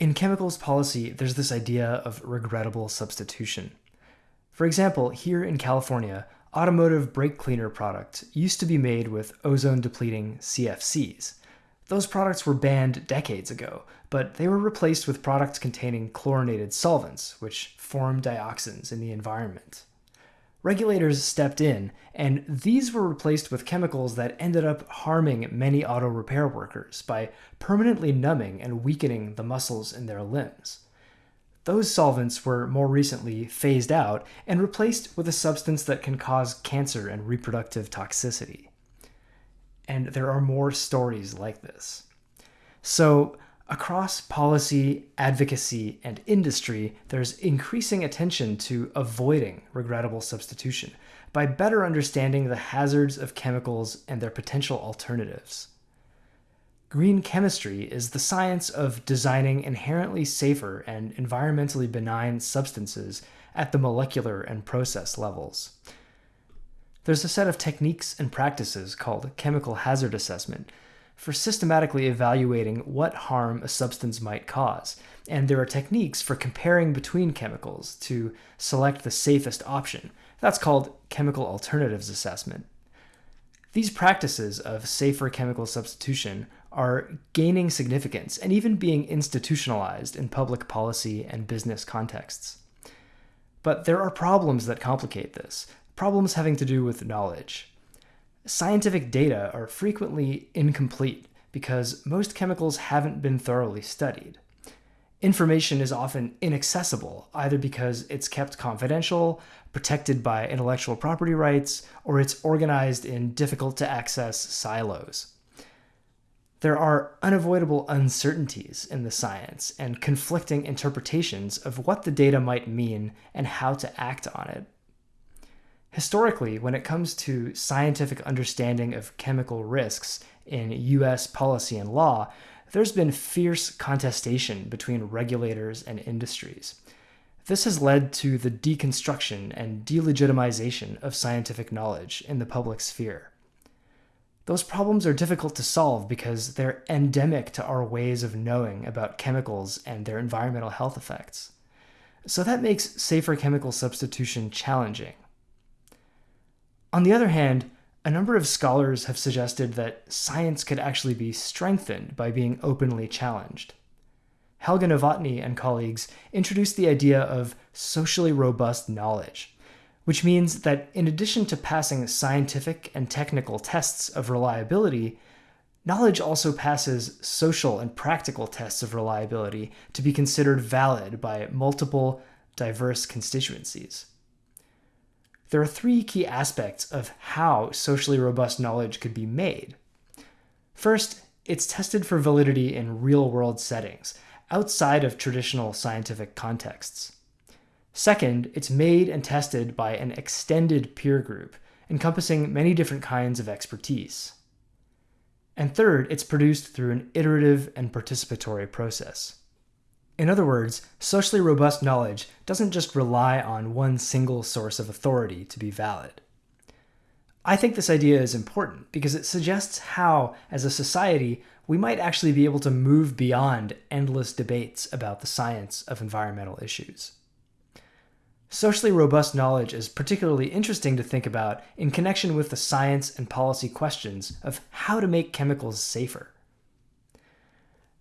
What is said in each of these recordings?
In chemicals policy, there's this idea of regrettable substitution. For example, here in California, automotive brake cleaner products used to be made with ozone depleting CFCs. Those products were banned decades ago, but they were replaced with products containing chlorinated solvents, which form dioxins in the environment. Regulators stepped in, and these were replaced with chemicals that ended up harming many auto repair workers by permanently numbing and weakening the muscles in their limbs. Those solvents were more recently phased out and replaced with a substance that can cause cancer and reproductive toxicity. And there are more stories like this. So, Across policy, advocacy, and industry, there's increasing attention to avoiding regrettable substitution by better understanding the hazards of chemicals and their potential alternatives. Green chemistry is the science of designing inherently safer and environmentally benign substances at the molecular and process levels. There's a set of techniques and practices called chemical hazard assessment for systematically evaluating what harm a substance might cause, and there are techniques for comparing between chemicals to select the safest option. That's called chemical alternatives assessment. These practices of safer chemical substitution are gaining significance and even being institutionalized in public policy and business contexts. But there are problems that complicate this, problems having to do with knowledge scientific data are frequently incomplete because most chemicals haven't been thoroughly studied. Information is often inaccessible, either because it's kept confidential, protected by intellectual property rights, or it's organized in difficult to access silos. There are unavoidable uncertainties in the science and conflicting interpretations of what the data might mean and how to act on it. Historically, when it comes to scientific understanding of chemical risks in US policy and law, there's been fierce contestation between regulators and industries. This has led to the deconstruction and delegitimization of scientific knowledge in the public sphere. Those problems are difficult to solve because they're endemic to our ways of knowing about chemicals and their environmental health effects. So that makes safer chemical substitution challenging. On the other hand, a number of scholars have suggested that science could actually be strengthened by being openly challenged. Helga Nowotny and colleagues introduced the idea of socially robust knowledge, which means that in addition to passing scientific and technical tests of reliability, knowledge also passes social and practical tests of reliability to be considered valid by multiple, diverse constituencies. There are three key aspects of how socially robust knowledge could be made. First, it's tested for validity in real world settings, outside of traditional scientific contexts. Second, it's made and tested by an extended peer group, encompassing many different kinds of expertise. And third, it's produced through an iterative and participatory process. In other words, socially robust knowledge doesn't just rely on one single source of authority to be valid. I think this idea is important because it suggests how, as a society, we might actually be able to move beyond endless debates about the science of environmental issues. Socially robust knowledge is particularly interesting to think about in connection with the science and policy questions of how to make chemicals safer.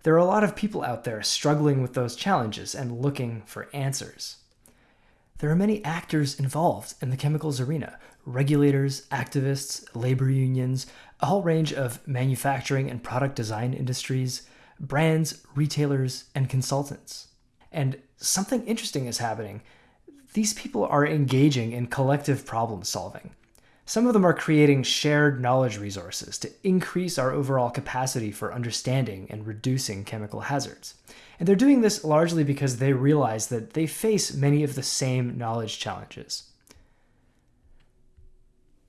There are a lot of people out there struggling with those challenges and looking for answers. There are many actors involved in the chemicals arena regulators, activists, labor unions, a whole range of manufacturing and product design industries, brands, retailers, and consultants. And something interesting is happening. These people are engaging in collective problem solving. Some of them are creating shared knowledge resources to increase our overall capacity for understanding and reducing chemical hazards. And they're doing this largely because they realize that they face many of the same knowledge challenges.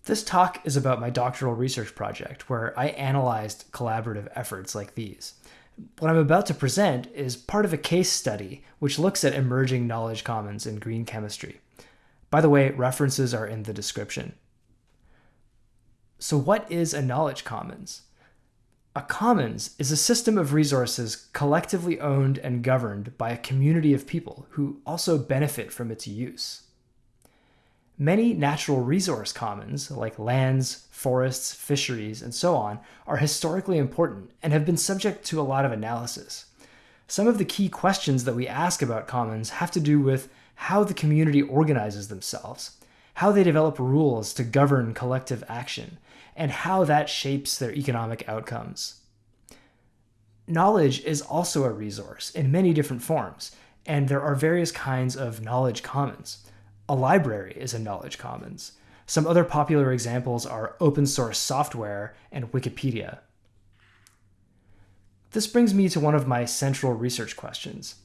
This talk is about my doctoral research project, where I analyzed collaborative efforts like these. What I'm about to present is part of a case study which looks at emerging knowledge commons in green chemistry. By the way, references are in the description. So, what is a knowledge commons? A commons is a system of resources collectively owned and governed by a community of people who also benefit from its use. Many natural resource commons, like lands, forests, fisheries, and so on, are historically important and have been subject to a lot of analysis. Some of the key questions that we ask about commons have to do with how the community organizes themselves, how they develop rules to govern collective action, and how that shapes their economic outcomes. Knowledge is also a resource in many different forms, and there are various kinds of knowledge commons. A library is a knowledge commons. Some other popular examples are open source software and Wikipedia. This brings me to one of my central research questions.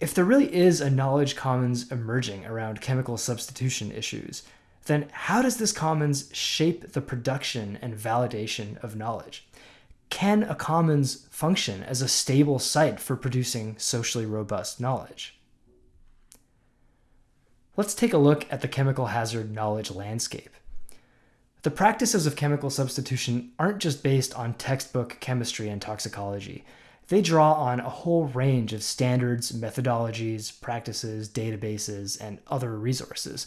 If there really is a knowledge commons emerging around chemical substitution issues, then how does this commons shape the production and validation of knowledge? Can a commons function as a stable site for producing socially robust knowledge? Let's take a look at the chemical hazard knowledge landscape. The practices of chemical substitution aren't just based on textbook chemistry and toxicology. They draw on a whole range of standards, methodologies, practices, databases, and other resources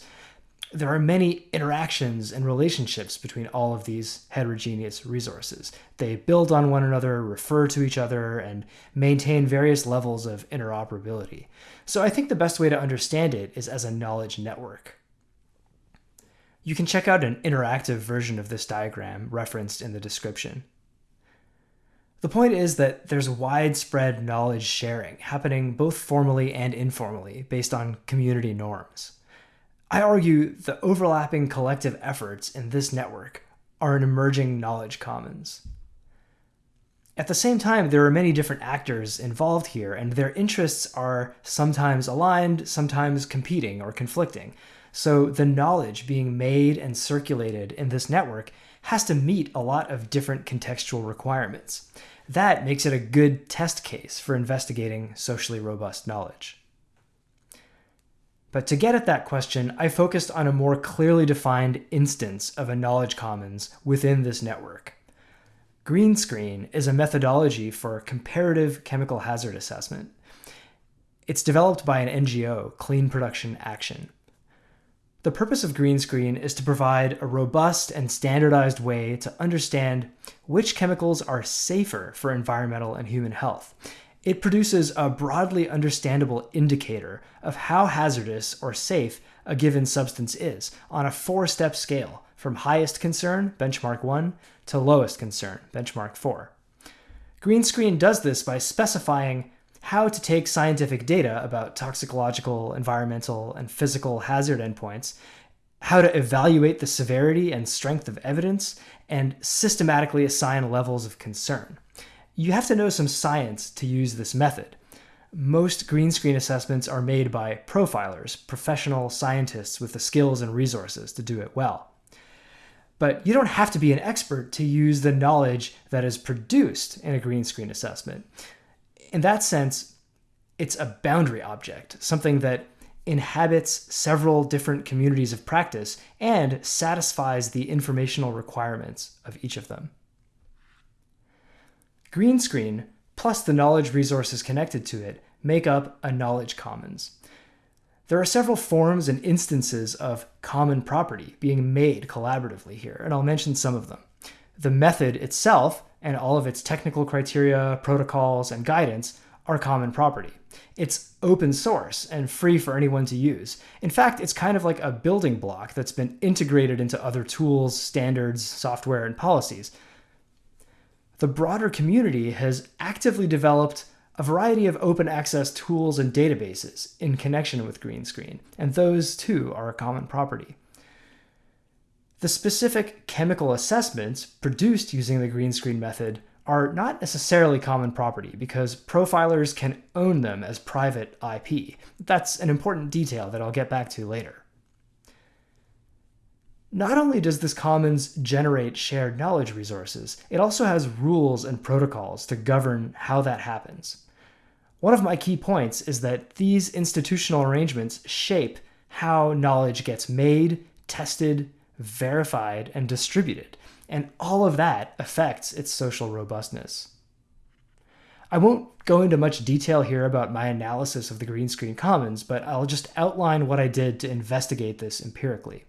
there are many interactions and relationships between all of these heterogeneous resources. They build on one another, refer to each other, and maintain various levels of interoperability. So I think the best way to understand it is as a knowledge network. You can check out an interactive version of this diagram referenced in the description. The point is that there's widespread knowledge sharing happening both formally and informally based on community norms. I argue the overlapping collective efforts in this network are an emerging knowledge commons. At the same time, there are many different actors involved here, and their interests are sometimes aligned, sometimes competing or conflicting. So the knowledge being made and circulated in this network has to meet a lot of different contextual requirements. That makes it a good test case for investigating socially robust knowledge. But to get at that question, I focused on a more clearly defined instance of a knowledge commons within this network. Green screen is a methodology for comparative chemical hazard assessment. It's developed by an NGO, Clean Production Action. The purpose of green screen is to provide a robust and standardized way to understand which chemicals are safer for environmental and human health it produces a broadly understandable indicator of how hazardous or safe a given substance is on a four step scale from highest concern, benchmark 1, to lowest concern, benchmark 4. Greenscreen does this by specifying how to take scientific data about toxicological, environmental, and physical hazard endpoints, how to evaluate the severity and strength of evidence, and systematically assign levels of concern. You have to know some science to use this method. Most green screen assessments are made by profilers, professional scientists with the skills and resources to do it well. But you don't have to be an expert to use the knowledge that is produced in a green screen assessment. In that sense, it's a boundary object, something that inhabits several different communities of practice and satisfies the informational requirements of each of them. Green screen, plus the knowledge resources connected to it, make up a knowledge commons. There are several forms and instances of common property being made collaboratively here, and I'll mention some of them. The method itself and all of its technical criteria, protocols, and guidance are common property. It's open source and free for anyone to use. In fact, it's kind of like a building block that's been integrated into other tools, standards, software, and policies the broader community has actively developed a variety of open access tools and databases in connection with Greenscreen, and those too are a common property. The specific chemical assessments produced using the Greenscreen method are not necessarily common property because profilers can own them as private IP. That's an important detail that I'll get back to later. Not only does this commons generate shared knowledge resources, it also has rules and protocols to govern how that happens. One of my key points is that these institutional arrangements shape how knowledge gets made, tested, verified, and distributed, and all of that affects its social robustness. I won't go into much detail here about my analysis of the green screen commons, but I'll just outline what I did to investigate this empirically.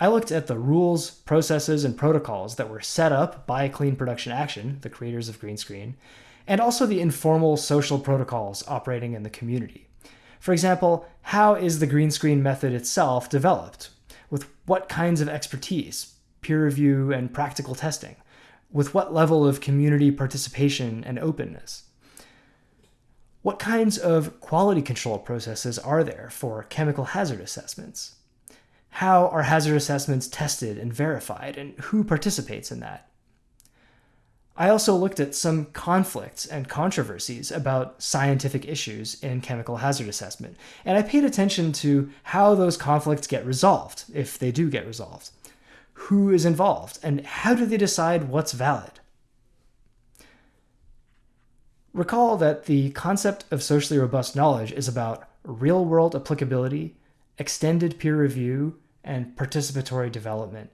I looked at the rules, processes, and protocols that were set up by Clean Production Action, the creators of Green Screen, and also the informal social protocols operating in the community. For example, how is the green screen method itself developed? With what kinds of expertise, peer review, and practical testing? With what level of community participation and openness? What kinds of quality control processes are there for chemical hazard assessments? How are hazard assessments tested and verified, and who participates in that? I also looked at some conflicts and controversies about scientific issues in chemical hazard assessment, and I paid attention to how those conflicts get resolved, if they do get resolved. Who is involved, and how do they decide what's valid? Recall that the concept of socially robust knowledge is about real world applicability, extended peer review, and participatory development.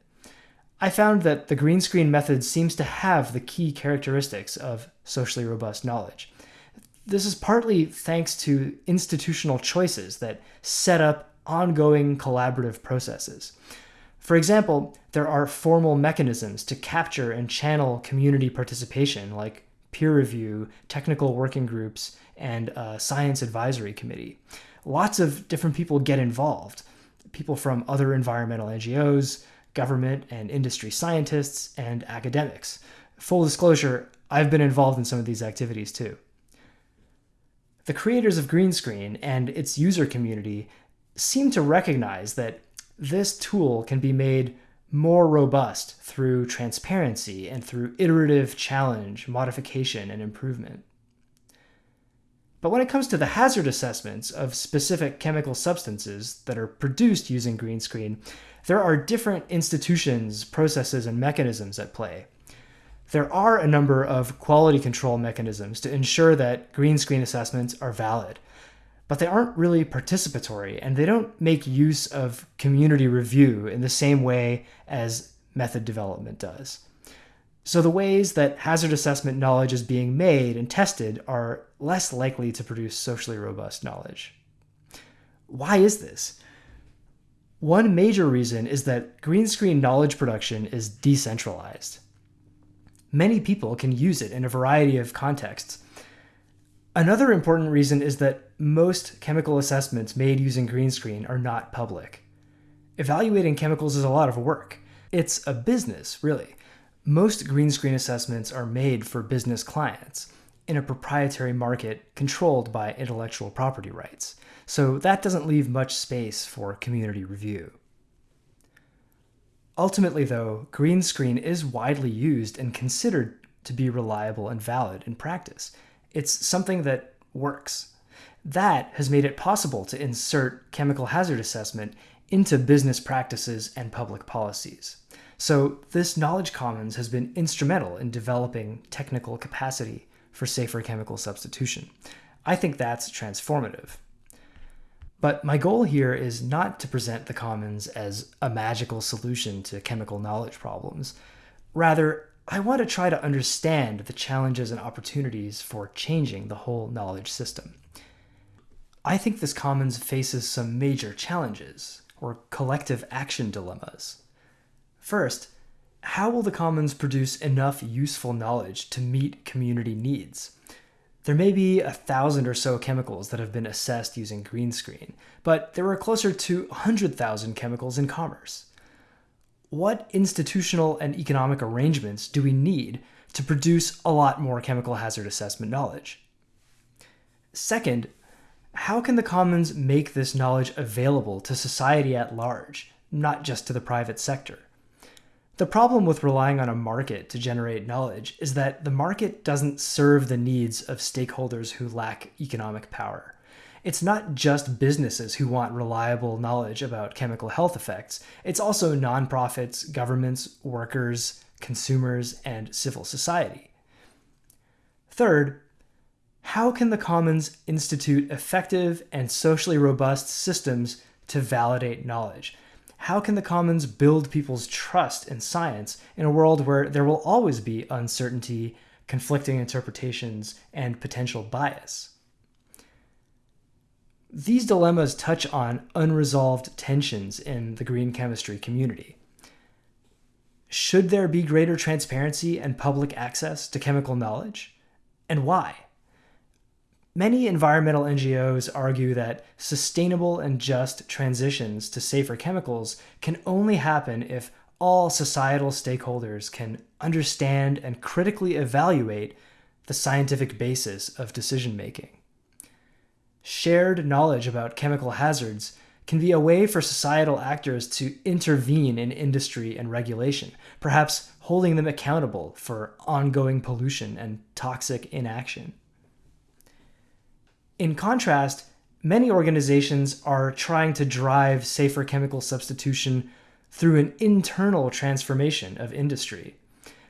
I found that the green screen method seems to have the key characteristics of socially robust knowledge. This is partly thanks to institutional choices that set up ongoing collaborative processes. For example, there are formal mechanisms to capture and channel community participation, like peer review, technical working groups, and a science advisory committee. Lots of different people get involved people from other environmental NGOs, government and industry scientists, and academics. Full disclosure, I've been involved in some of these activities too. The creators of Greenscreen and its user community seem to recognize that this tool can be made more robust through transparency and through iterative challenge, modification, and improvement. But when it comes to the hazard assessments of specific chemical substances that are produced using green screen, there are different institutions, processes, and mechanisms at play. There are a number of quality control mechanisms to ensure that green screen assessments are valid, but they aren't really participatory and they don't make use of community review in the same way as method development does. So the ways that hazard assessment knowledge is being made and tested are less likely to produce socially robust knowledge. Why is this? One major reason is that green screen knowledge production is decentralized. Many people can use it in a variety of contexts. Another important reason is that most chemical assessments made using green screen are not public. Evaluating chemicals is a lot of work. It's a business, really. Most green screen assessments are made for business clients in a proprietary market controlled by intellectual property rights, so that doesn't leave much space for community review. Ultimately, though, green screen is widely used and considered to be reliable and valid in practice. It's something that works. That has made it possible to insert chemical hazard assessment into business practices and public policies. So this knowledge commons has been instrumental in developing technical capacity for safer chemical substitution. I think that's transformative. But my goal here is not to present the commons as a magical solution to chemical knowledge problems. Rather, I want to try to understand the challenges and opportunities for changing the whole knowledge system. I think this commons faces some major challenges, or collective action dilemmas. First, how will the commons produce enough useful knowledge to meet community needs? There may be a thousand or so chemicals that have been assessed using green screen, but there are closer to 100,000 chemicals in commerce. What institutional and economic arrangements do we need to produce a lot more chemical hazard assessment knowledge? Second, how can the commons make this knowledge available to society at large, not just to the private sector? The problem with relying on a market to generate knowledge is that the market doesn't serve the needs of stakeholders who lack economic power. It's not just businesses who want reliable knowledge about chemical health effects, it's also nonprofits, governments, workers, consumers, and civil society. Third, how can the commons institute effective and socially robust systems to validate knowledge? How can the commons build people's trust in science in a world where there will always be uncertainty, conflicting interpretations, and potential bias? These dilemmas touch on unresolved tensions in the green chemistry community. Should there be greater transparency and public access to chemical knowledge? And why? Many environmental NGOs argue that sustainable and just transitions to safer chemicals can only happen if all societal stakeholders can understand and critically evaluate the scientific basis of decision making. Shared knowledge about chemical hazards can be a way for societal actors to intervene in industry and regulation, perhaps holding them accountable for ongoing pollution and toxic inaction. In contrast, many organizations are trying to drive safer chemical substitution through an internal transformation of industry.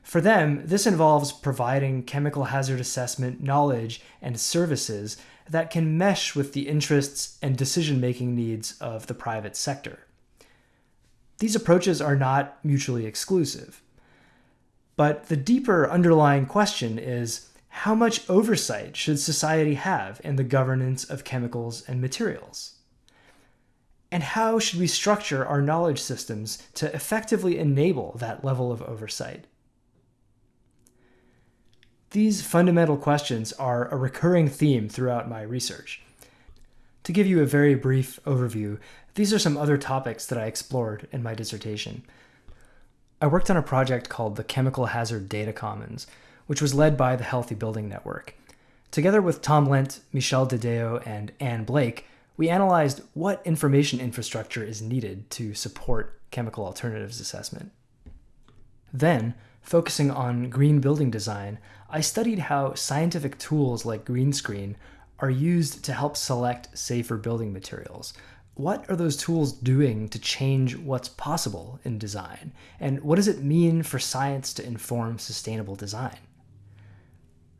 For them, this involves providing chemical hazard assessment knowledge and services that can mesh with the interests and decision making needs of the private sector. These approaches are not mutually exclusive. But the deeper underlying question is how much oversight should society have in the governance of chemicals and materials? And how should we structure our knowledge systems to effectively enable that level of oversight? These fundamental questions are a recurring theme throughout my research. To give you a very brief overview, these are some other topics that I explored in my dissertation. I worked on a project called the Chemical Hazard Data Commons, which was led by the Healthy Building Network. Together with Tom Lent, Michelle Dedeo, and Anne Blake, we analyzed what information infrastructure is needed to support chemical alternatives assessment. Then, focusing on green building design, I studied how scientific tools like green screen are used to help select safer building materials. What are those tools doing to change what's possible in design? And what does it mean for science to inform sustainable design?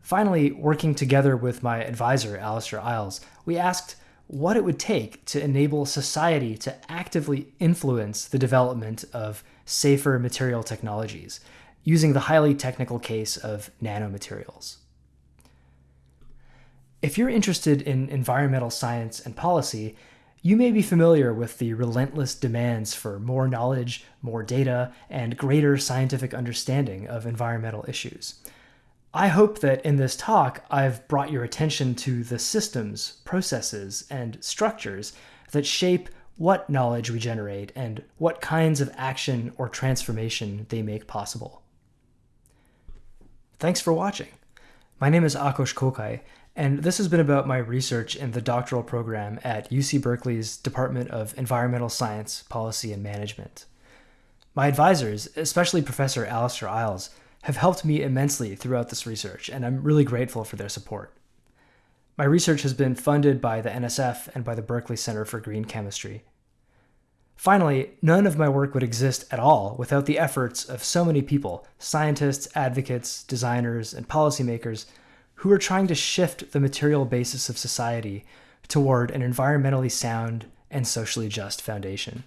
Finally, working together with my advisor, Alastair Iles, we asked what it would take to enable society to actively influence the development of safer material technologies using the highly technical case of nanomaterials. If you're interested in environmental science and policy, you may be familiar with the relentless demands for more knowledge, more data, and greater scientific understanding of environmental issues. I hope that in this talk, I've brought your attention to the systems, processes, and structures that shape what knowledge we generate and what kinds of action or transformation they make possible. Thanks for watching. My name is Akos Kokai, and this has been about my research in the doctoral program at UC Berkeley's Department of Environmental Science, Policy, and Management. My advisors, especially Professor Alastair Iles, have helped me immensely throughout this research, and I'm really grateful for their support. My research has been funded by the NSF and by the Berkeley Center for Green Chemistry. Finally, none of my work would exist at all without the efforts of so many people scientists, advocates, designers, and policymakers who are trying to shift the material basis of society toward an environmentally sound and socially just foundation.